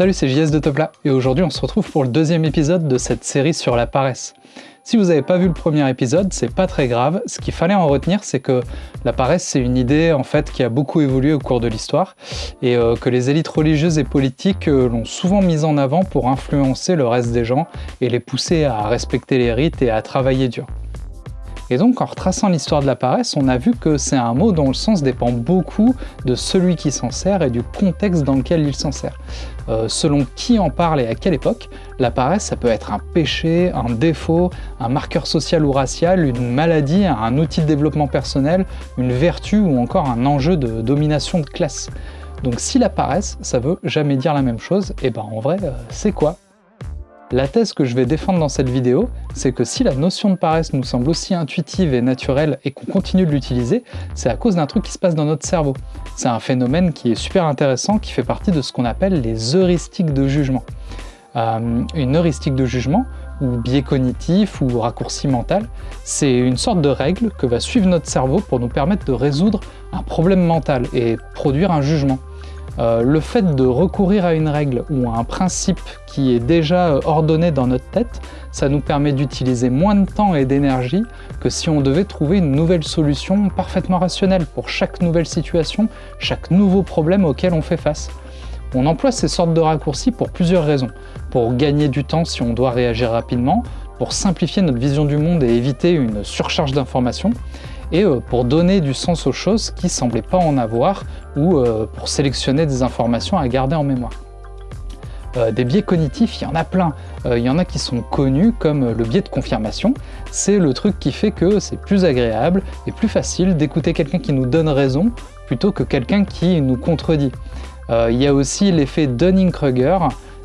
Salut, c'est JS de Topla, et aujourd'hui on se retrouve pour le deuxième épisode de cette série sur la paresse. Si vous n'avez pas vu le premier épisode, c'est pas très grave. Ce qu'il fallait en retenir, c'est que la paresse, c'est une idée en fait qui a beaucoup évolué au cours de l'histoire et euh, que les élites religieuses et politiques euh, l'ont souvent mise en avant pour influencer le reste des gens et les pousser à respecter les rites et à travailler dur. Et donc, en retraçant l'histoire de la paresse, on a vu que c'est un mot dont le sens dépend beaucoup de celui qui s'en sert et du contexte dans lequel il s'en sert. Euh, selon qui en parle et à quelle époque, la paresse, ça peut être un péché, un défaut, un marqueur social ou racial, une maladie, un outil de développement personnel, une vertu ou encore un enjeu de domination de classe. Donc si la paresse, ça veut jamais dire la même chose, et ben en vrai, euh, c'est quoi? La thèse que je vais défendre dans cette vidéo, c'est que si la notion de paresse nous semble aussi intuitive et naturelle et qu'on continue de l'utiliser, c'est à cause d'un truc qui se passe dans notre cerveau. C'est un phénomène qui est super intéressant, qui fait partie de ce qu'on appelle les heuristiques de jugement. Euh, une heuristique de jugement, ou biais cognitif, ou raccourci mental, c'est une sorte de règle que va suivre notre cerveau pour nous permettre de résoudre un problème mental et produire un jugement. Euh, le fait de recourir à une règle ou à un principe qui est déjà euh, ordonné dans notre tête, ça nous permet d'utiliser moins de temps et d'énergie que si on devait trouver une nouvelle solution parfaitement rationnelle pour chaque nouvelle situation, chaque nouveau problème auquel on fait face. On emploie ces sortes de raccourcis pour plusieurs raisons. Pour gagner du temps si on doit réagir rapidement, pour simplifier notre vision du monde et éviter une surcharge d'informations, et euh, pour donner du sens aux choses qui semblaient pas en avoir, ou euh, pour sélectionner des informations à garder en mémoire. Euh, des biais cognitifs, il y en a plein. il y en a qui sont connus comme le biais de confirmation. C'est le truc qui fait que c'est plus agréable et plus facile d'écouter quelqu'un qui nous donne raison plutôt que quelqu'un qui nous contredit. il y a aussi l'effet Dunning-Kruger,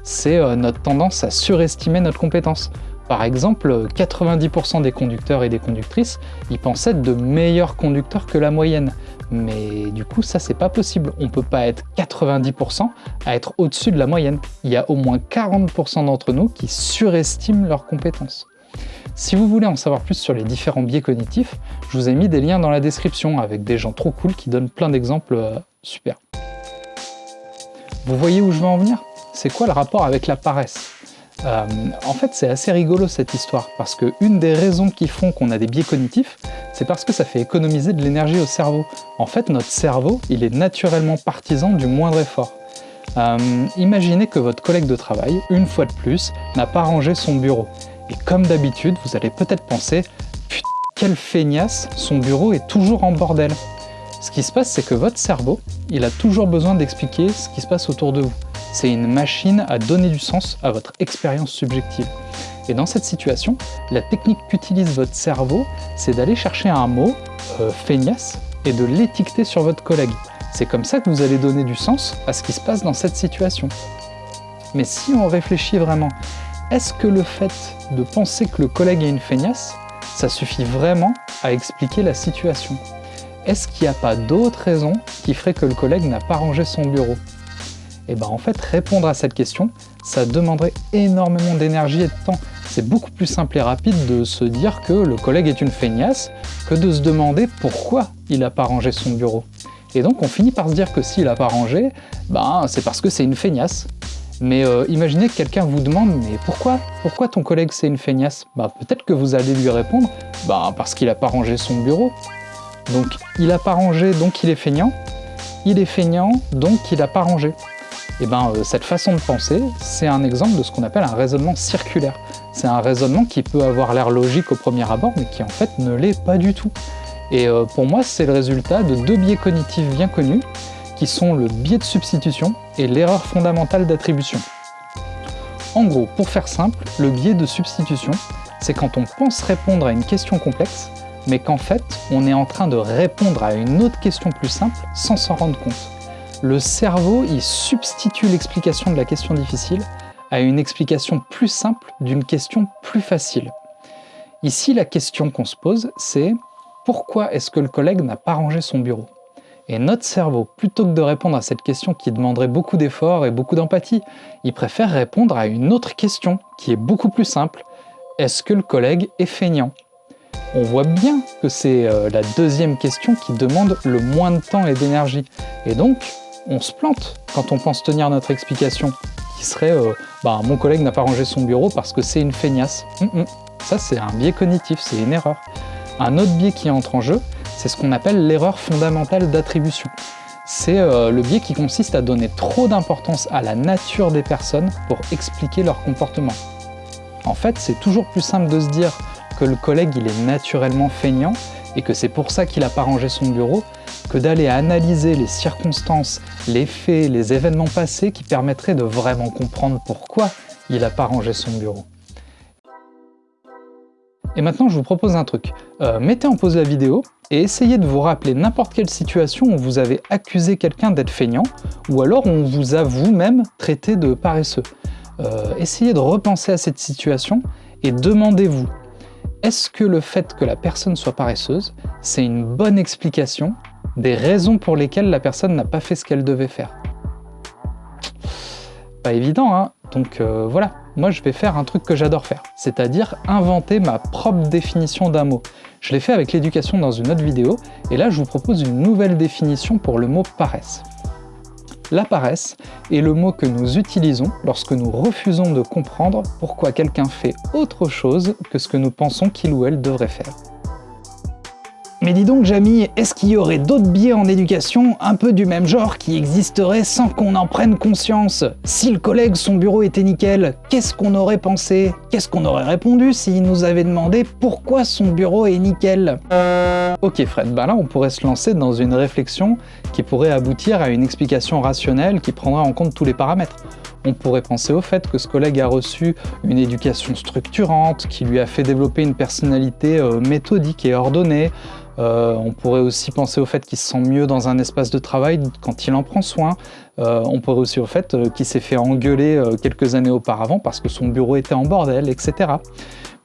c'est notre tendance à surestimer notre compétence. Par exemple, 90% des conducteurs et des conductrices, ils pensent être de meilleurs conducteurs que la moyenne. Mais du coup, ça, c'est pas possible. On peut pas être 90% à être au-dessus de la moyenne. Il y a au moins 40% d'entre nous qui surestiment leurs compétences. Si vous voulez en savoir plus sur les différents biais cognitifs, je vous ai mis des liens dans la description avec des gens trop cool qui donnent plein d'exemples euh, super. Vous voyez où je veux en venir? C'est quoi le rapport avec la paresse? Euh, en fait, c'est assez rigolo cette histoire, parce que une des raisons qui font qu'on a des biais cognitifs, c'est parce que ça fait économiser de l'énergie au cerveau. En fait, notre cerveau, il est naturellement partisan du moindre effort. Euh, imaginez que votre collègue de travail, une fois de plus, n'a pas rangé son bureau. Et comme d'habitude, vous allez peut-être penser « Putain, quelle feignasse, son bureau est toujours en bordel !» Ce qui se passe, c'est que votre cerveau, il a toujours besoin d'expliquer ce qui se passe autour de vous c'est une machine à donner du sens à votre expérience subjective. Et dans cette situation, la technique qu'utilise votre cerveau, c'est d'aller chercher un mot, euh, feignasse, et de l'étiqueter sur votre collègue. C'est comme ça que vous allez donner du sens à ce qui se passe dans cette situation. Mais si on réfléchit vraiment, est-ce que le fait de penser que le collègue est une feignasse, ça suffit vraiment à expliquer la situation? Est-ce qu'il n'y a pas d'autres raisons qui feraient que le collègue n'a pas rangé son bureau? Et eh bien en fait, répondre à cette question, ça demanderait énormément d'énergie et de temps. C'est beaucoup plus simple et rapide de se dire que le collègue est une feignasse que de se demander pourquoi il n'a pas rangé son bureau. Et donc on finit par se dire que s'il n'a pas rangé, ben, c'est parce que c'est une feignasse. Mais euh, imaginez que quelqu'un vous demande « mais pourquoi Pourquoi ton collègue c'est une feignasse? Ben, Peut-être que vous allez lui répondre ben, parce qu'il n'a pas rangé son bureau ». Donc il n'a pas rangé, donc il est feignant. Il est feignant, donc il n'a pas rangé. Et eh ben, euh, cette façon de penser, c'est un exemple de ce qu'on appelle un raisonnement circulaire. C'est un raisonnement qui peut avoir l'air logique au premier abord, mais qui en fait ne l'est pas du tout. Et euh, pour moi, c'est le résultat de deux biais cognitifs bien connus, qui sont le biais de substitution et l'erreur fondamentale d'attribution. En gros, pour faire simple, le biais de substitution, c'est quand on pense répondre à une question complexe, mais qu'en fait, on est en train de répondre à une autre question plus simple sans s'en rendre compte le cerveau il substitue l'explication de la question difficile à une explication plus simple d'une question plus facile. Ici, la question qu'on se pose, c'est pourquoi est-ce que le collègue n'a pas rangé son bureau? Et notre cerveau, plutôt que de répondre à cette question qui demanderait beaucoup d'efforts et beaucoup d'empathie, il préfère répondre à une autre question qui est beaucoup plus simple. Est-ce que le collègue est feignant? On voit bien que c'est euh, la deuxième question qui demande le moins de temps et d'énergie. Et donc, on se plante quand on pense tenir notre explication, qui serait euh, bah, mon collègue n'a pas rangé son bureau parce que c'est une feignasse hum, hum. Ça, c'est un biais cognitif, c'est une erreur. Un autre biais qui entre en jeu, c'est ce qu'on appelle l'erreur fondamentale d'attribution. C'est euh, le biais qui consiste à donner trop d'importance à la nature des personnes pour expliquer leur comportement. En fait, c'est toujours plus simple de se dire que le collègue il est naturellement feignant et que c'est pour ça qu'il n'a pas rangé son bureau, que d'aller analyser les circonstances, les faits, les événements passés qui permettraient de vraiment comprendre pourquoi il n'a pas rangé son bureau. Et maintenant, je vous propose un truc. Euh, mettez en pause la vidéo et essayez de vous rappeler n'importe quelle situation où vous avez accusé quelqu'un d'être feignant ou alors on vous a vous-même traité de paresseux. Euh, essayez de repenser à cette situation et demandez-vous est-ce que le fait que la personne soit paresseuse, c'est une bonne explication des raisons pour lesquelles la personne n'a pas fait ce qu'elle devait faire? Pas évident, hein Donc euh, voilà, moi je vais faire un truc que j'adore faire, c'est-à-dire inventer ma propre définition d'un mot. Je l'ai fait avec l'éducation dans une autre vidéo, et là je vous propose une nouvelle définition pour le mot paresse. La paresse est le mot que nous utilisons lorsque nous refusons de comprendre pourquoi quelqu'un fait autre chose que ce que nous pensons qu'il ou elle devrait faire. Mais dis donc Jamie, est-ce qu'il y aurait d'autres biais en éducation un peu du même genre qui existeraient sans qu'on en prenne conscience? Si le collègue, son bureau était nickel, qu'est-ce qu'on aurait pensé? Qu'est-ce qu'on aurait répondu s'il nous avait demandé pourquoi son bureau est nickel? Ok Fred, bah là on pourrait se lancer dans une réflexion qui pourrait aboutir à une explication rationnelle qui prendrait en compte tous les paramètres. On pourrait penser au fait que ce collègue a reçu une éducation structurante, qui lui a fait développer une personnalité euh, méthodique et ordonnée, euh, on pourrait aussi penser au fait qu'il se sent mieux dans un espace de travail quand il en prend soin. Euh, on pourrait aussi au fait euh, qu'il s'est fait engueuler quelques années auparavant parce que son bureau était en bordel, etc.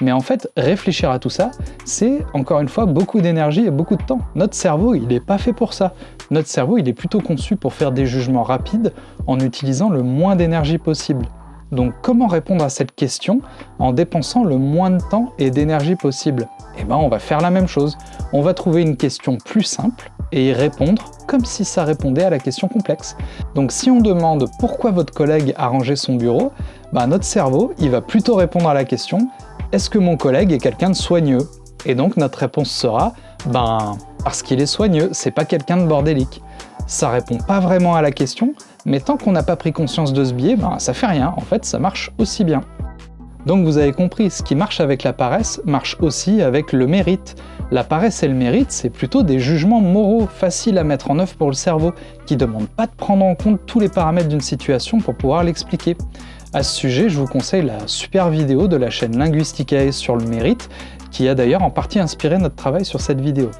Mais en fait, réfléchir à tout ça, c'est encore une fois beaucoup d'énergie et beaucoup de temps. Notre cerveau, il n'est pas fait pour ça. Notre cerveau, il est plutôt conçu pour faire des jugements rapides en utilisant le moins d'énergie possible. Donc comment répondre à cette question en dépensant le moins de temps et d'énergie possible? Eh bien on va faire la même chose. On va trouver une question plus simple et y répondre comme si ça répondait à la question complexe. Donc si on demande pourquoi votre collègue a rangé son bureau, bah, notre cerveau il va plutôt répondre à la question est-ce que mon collègue est quelqu'un de soigneux? Et donc notre réponse sera ben parce qu'il est soigneux, c'est pas quelqu'un de bordélique. Ça répond pas vraiment à la question, mais tant qu'on n'a pas pris conscience de ce biais, ben, ça fait rien, en fait ça marche aussi bien. Donc vous avez compris, ce qui marche avec la paresse marche aussi avec le mérite. La paresse et le mérite, c'est plutôt des jugements moraux faciles à mettre en œuvre pour le cerveau, qui ne demandent pas de prendre en compte tous les paramètres d'une situation pour pouvoir l'expliquer. À ce sujet, je vous conseille la super vidéo de la chaîne Linguisticae sur le mérite, qui a d'ailleurs en partie inspiré notre travail sur cette vidéo.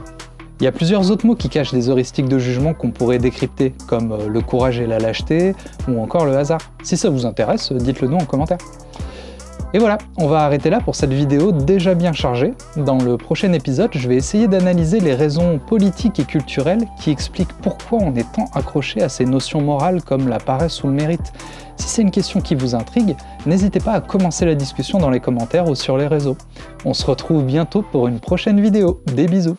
Il y a plusieurs autres mots qui cachent des heuristiques de jugement qu'on pourrait décrypter, comme euh, le courage et la lâcheté, ou encore le hasard. Si ça vous intéresse, dites-le nous en commentaire. Et voilà, on va arrêter là pour cette vidéo déjà bien chargée. Dans le prochain épisode, je vais essayer d'analyser les raisons politiques et culturelles qui expliquent pourquoi on est tant accroché à ces notions morales comme la paresse ou le mérite. Si c'est une question qui vous intrigue, n'hésitez pas à commencer la discussion dans les commentaires ou sur les réseaux. On se retrouve bientôt pour une prochaine vidéo. Des bisous